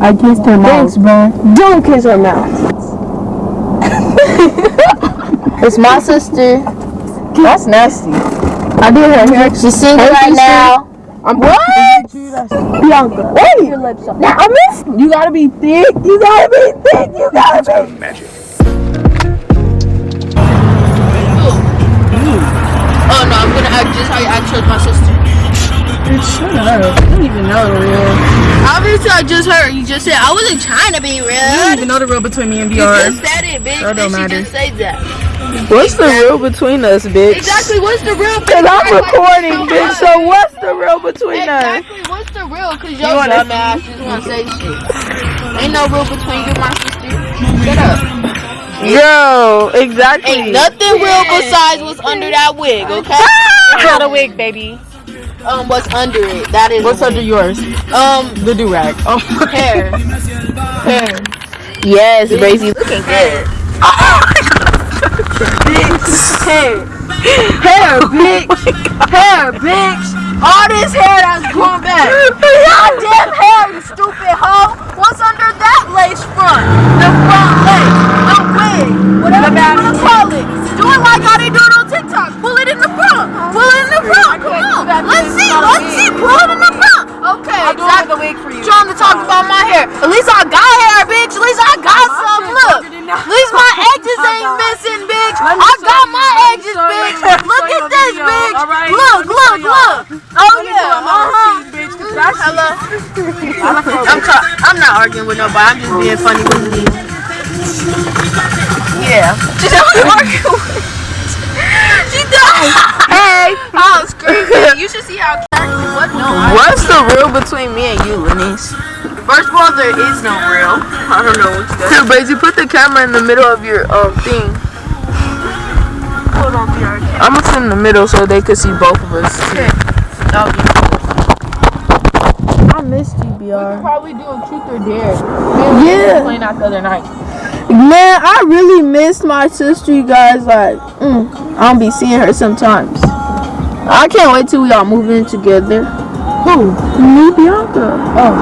I kissed her mouth. Thanks, bro. Don't kiss her mouth. it's my sister. That's nasty. I did her hair. She's single Hey, right sister. now. I'm What? Bianca. Wait. Your lips up. Now I missed. You gotta be thick. You gotta be thick. You gotta be. Oh no, I'm gonna act just how I chose my sister. Shut up. I don't even know the real. Obviously, I just heard you just said I wasn't trying to be I don't real. even know the real between me and BR. You VR. just said it, bitch. That don't matter. just say that? What's the real between us, bitch? Exactly. What's the real? Cause I'm recording, bitch. So what's the real between us? Exactly. What's the real? Cause your wanna dumb ass just wanna say shit. Ain't no real between you and my sister. Shut up. Yo, exactly. Ain't nothing real besides what's under that wig, okay? Ah! It's not a wig, baby. Um, what's under it? That is What's under yours? um The do rag. Oh. hair. Hair. Yes, Brazy. Looking good. Hair. Hair, bitch. Hair, bitch. All this hair that's going back. Goddamn hair, you stupid hoe. What's under that lace front? The front lace. The wig. Whatever you wanna call it. Do it like how they do it on TikTok. Pull it in the front. Pull it in the front. On. Let's see. Let's see. It in the front. Okay, exactly. the wig for you. Trying to talk about my hair. At least I got hair, bitch. At least I got some. Look. At least my edges ain't missing, bitch. I got my edges, bitch. Look at this, bitch. Look, look, look. Oh yeah. Uh huh. Hello. I'm I'm not arguing with nobody. I'm just being funny with you. Yeah. She's arguing with. She does. Hey. Oh, screaming. You should see how character. What? No. What's the real between me and you, Lenise? first of all, there is no real. I don't know what you got. Here, Brazy, put the camera in the middle of your um thing. Hold on, VR. I'm gonna sit in the middle so they could see both of us. That'll be I missed you, BR. probably do a truth or dare. Yeah. Playing out the other night. Man, I really missed my sister, you guys. Like, mm, I don't be seeing her sometimes. I can't wait till we all move in together. Who? Me, Bianca. Oh.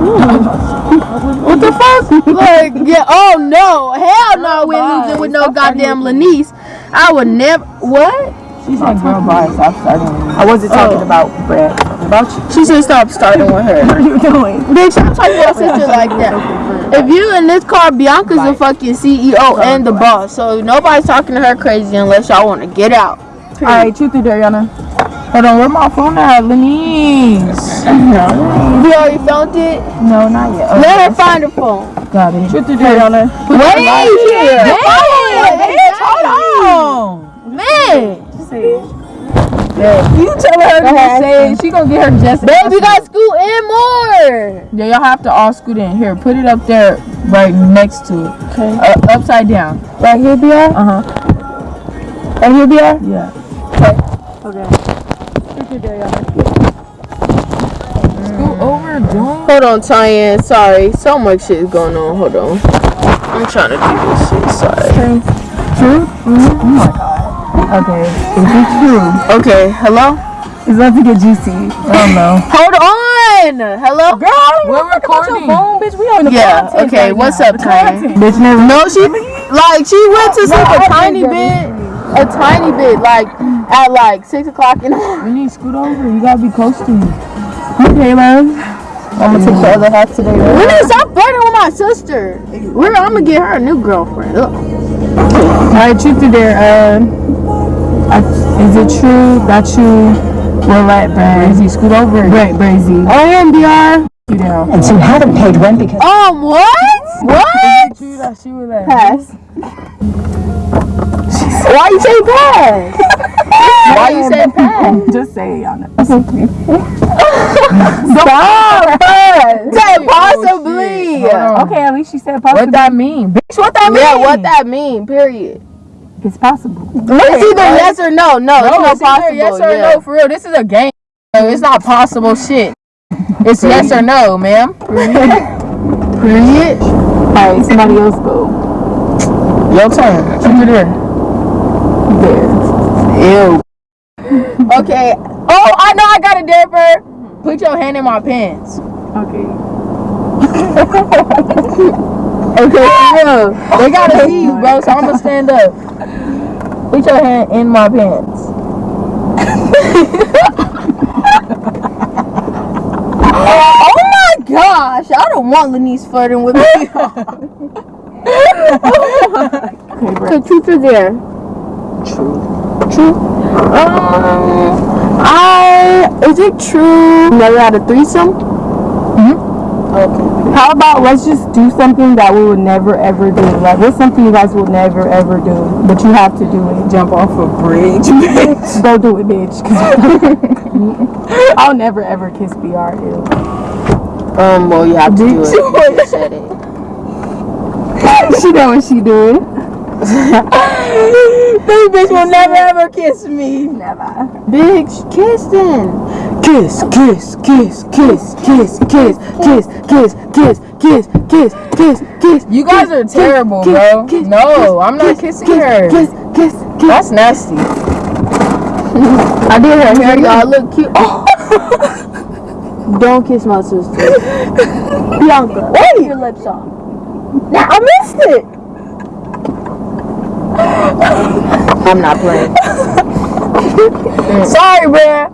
Hmm. What the fuck? like, yeah. Oh no, hell no, we ain't moving with no goddamn Lenise. I would never. What? She said, "Girl, bye. Stop starting." I wasn't talking Oh. about Brad. About you. She said stop starting with her. What are you doing? Bitch, I'm talking about sister like that. If you in this car, Bianca's the fucking CEO and the boss. So nobody's talking to her crazy unless y'all want to get out. All right, truth or dare, Yana. Hold on, where my phone at, Lenise? No, You already found it? no, not yet. Oh, Let her find her phone. got it. Truth or dare, Yana. Wait here. Hey, Wait, hold on. Man. You tell her to ahead. say it. She gonna get her just. Babe, you gotta scoot in more. Yeah, y'all have to all scoot in. Here, put it up there, right next to it. Okay. Uh, upside down. Right here, BR? Uh huh. Right here, BR? Yeah. Scoot over, don't. Hold on, Tyann. Sorry. So much shit is going on. Hold on. I'm trying to do this shit. Sorry. True? Oh my god. Okay. Is it true? Okay. Hello? It's about to get juicy. I don't know. Hold on. Hello? Girl, we're recording. Phone, bitch. We on the Yeah, okay, right what's now. up, The Bitch, never. No, she like she went to sleep a I tiny did bit, a tiny bit, like at like six o'clock in the morning. You need to scoot over. You gotta be close to me. Okay, man. I'm gonna take the other half today. We Right? need to stop flirting with my sister. We're, I'm gonna get her a new girlfriend. Ugh. All right, truth or dare. Uh, I, is it true that you will let Brazy scoot over? Right, Brazy. I am Dr. You down. And so you haven't paid rent because Um, what? What? True that she will let. Pass. Why you say pass? Why you say pass? Just say it, y'all know. Stop. Say oh, possibly. Hold on. Okay, at least she said possible. What that mean? Bitch, what that mean? Yeah, what that mean? Period. It's possible. It's either yes or no. No, it's No, not it's possible. yes or yeah. no. For real, this is a game. So It's not possible shit. It's yes or no, ma'am. Period. Alright, somebody else go. Your turn. Truth or dare? Ew. Okay. Oh, I know I got a dare. Put your hand in my pants. okay. Okay, yeah. They gotta see you, bro. So I'm gonna stand up. Put your hand in my pants. Oh my gosh, I don't want Lenise flirting with me. okay so truth or dare? True. True. Um, I is it true? Never had a threesome. Hmm. Okay. How about let's just do something that we would never ever do? Like, what's something you guys will never ever do, but you have to do it? Jump off a bridge, bitch. Go do it, bitch. I'll never ever kiss BR. Ew. Um, well, you have to do it. You You said it. she know what she doing. This bitch will never ever kiss me. Never. Bitch, kiss then. Kiss, kiss, kiss, kiss, kiss, kiss, kiss, kiss, kiss, kiss, kiss, kiss, kiss. You guys are terrible, bro. No, I'm not kissing her. Kiss, kiss, kiss. That's nasty. I did her hair, y'all look cute. Oh. Don't kiss my sister. Bianca, Wait. your lips off. Now I missed it. I'm not playing. Sorry, bruh.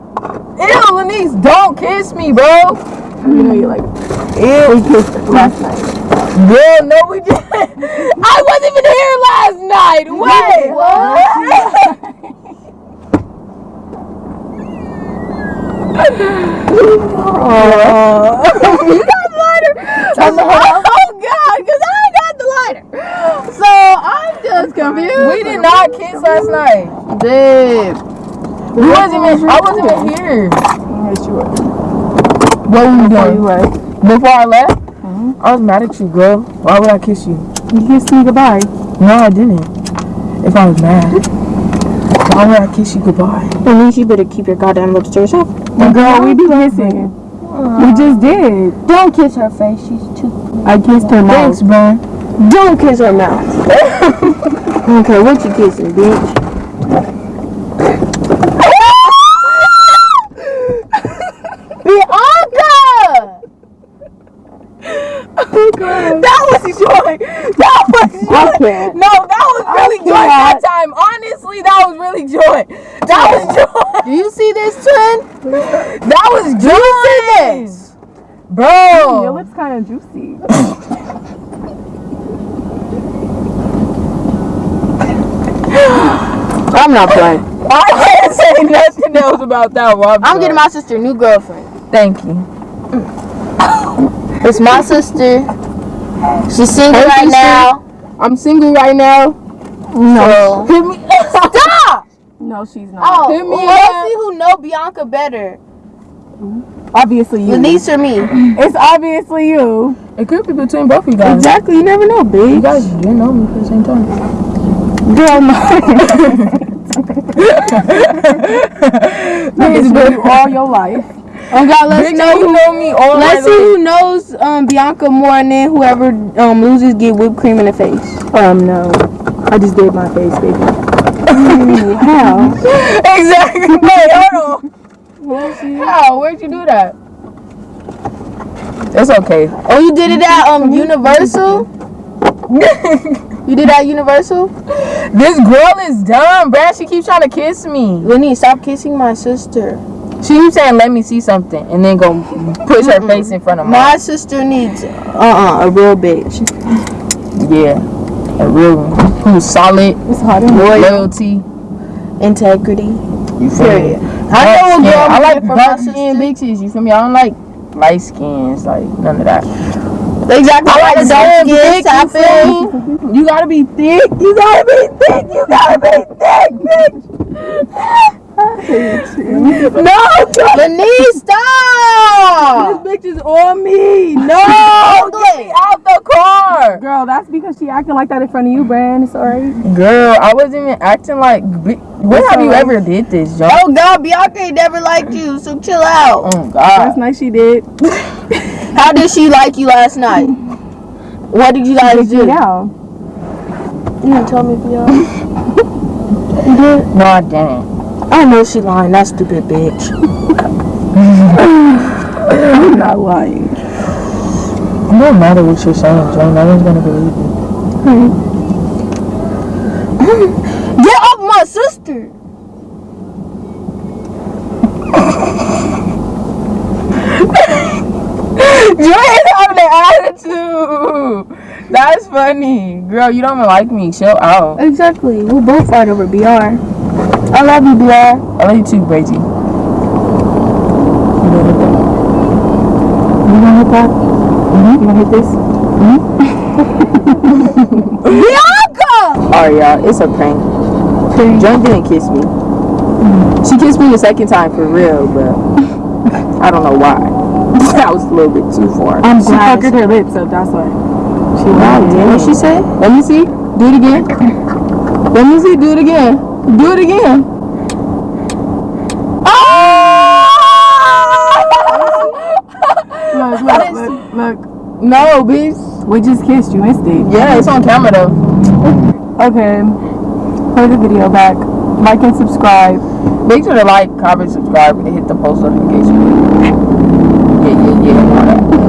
Ew, Lenise, don't kiss me, bro. You know you like. Ew. We kissed last night. Girl, no, we didn't. I wasn't even here last night. Wait. What? Oh. you got lighter? Oh, God, because I got the lighter. So I'm just confused. We did not kiss last night. Babe. We wasn't even, I wasn't even here. Yes, you were. What were you Before you doing? left. Before I left? Mm-hmm. I was mad at you, girl. Why would I kiss you? You kissed me goodbye. No, I didn't. If I was mad, why would I kiss you goodbye? At least you better keep your goddamn lips to yourself. Girl, we be kissing. We just did. Don't kiss her face. She's too. I kissed her mouth. Thanks, bro. Don't kiss her mouth. I what you kissing, bitch. Bianca! That was joy. That was joy. No, that was really joy that time. Honestly, that was really joy. That was joy. Do you see this twin? That was joy. this? Your Bro. lips kind of juicy. I'm not playing. I can't say nothing else about that one. I'm getting my sister a new girlfriend. Thank you. It's my sister. She's single Hey, right sister. now. I'm single right now. No. Me. Stop! No, she's not. Oh, Hit me well, see who know Bianca better. Obviously you. Denise or me? It's obviously you. It could be between both of you guys. Exactly. You never know, babe. You guys didn't know me for the same time. Girl, no. Niggas been you all your life. Oh God, let's Bitch, know who. know me all Let's see life. who knows um, Bianca more, and then whoever um, loses get whipped cream in the face. Um, no. I just did my face, baby. How? Exactly. Wait, hold on. How? Where'd you do that? It's okay. Oh, you did it at um Universal. You did that Universal. This girl is dumb, bruh. She keeps trying to kiss me. Lenny, stop kissing my sister. She keeps saying, "Let me see something," and then go push her face in front of mine. My sister needs uh uh a real bitch. Yeah, a real one. Who's solid, It's hot loyalty. Integrity. You feel Period. me? I know a girl. I like looking for dark my skin sister. bitches. You feel me? I don't like light skins, like none of that. Exactly. I like dark skin, you feel? You gotta be thick. You gotta be thick. You gotta be thick, bitch. no, Lenny, stop. This bitch is on me. No, get me out the car. Girl, that's because she acting like that in front of you, Brand. Sorry. Girl, I wasn't even acting like. When have you ever did this, John? Oh God, Bianca ain't never liked you, so chill out. Oh God, Last night she did. How did she like you last night? What did you guys Kicked do? me down. You didn't tell me, Bianca. No, I didn't. I know she lying. That stupid bitch. I'm not lying. It don't matter what you're saying, Joe. No one's gonna believe you. Get off my sister. That's funny. Girl, you don't even like me. Chill out. Exactly. We'll both fight over BR. I love you, BR. I love you too, Brazy. You gonna hit that? Mm-hmm. You gonna hit this? Bianca! Alright, y'all. It's a prank. Joan didn't kiss me. She kissed me the second time for real, but I don't know why. that was a little bit too far. I'm she glad. puckered her lips up, that's why. She lied. damn. What she say? Let me see. Do it again. Let me see. Do it again. Do it again. Oh! Look, look, look, look. No, bitch. We just kissed, you missed it. Yeah, it's on camera though. Okay. Play the video back. Like and subscribe. Make sure to like, comment, subscribe, and hit the post notification.